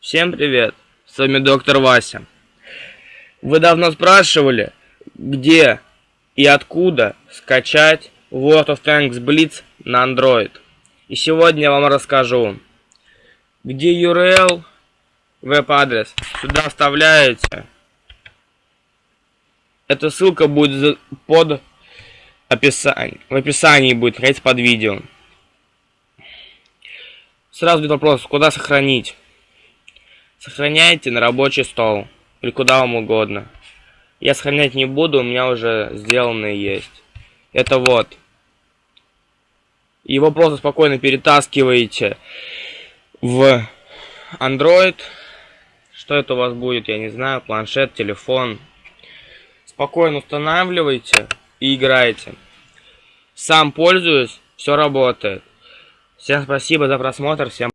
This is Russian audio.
Всем привет, с вами доктор Вася. Вы давно спрашивали, где и откуда скачать World of Tanks Blitz на Android. И сегодня я вам расскажу, где URL, веб-адрес, сюда вставляете. Эта ссылка будет под описанием, в описании будет, находиться под видео. Сразу будет вопрос, куда сохранить? Сохраняйте на рабочий стол. Или куда вам угодно. Я сохранять не буду, у меня уже сделанные есть. Это вот. Его просто спокойно перетаскиваете в Android. Что это у вас будет, я не знаю. Планшет, телефон. Спокойно устанавливайте и играете. Сам пользуюсь, все работает. Всем спасибо за просмотр, всем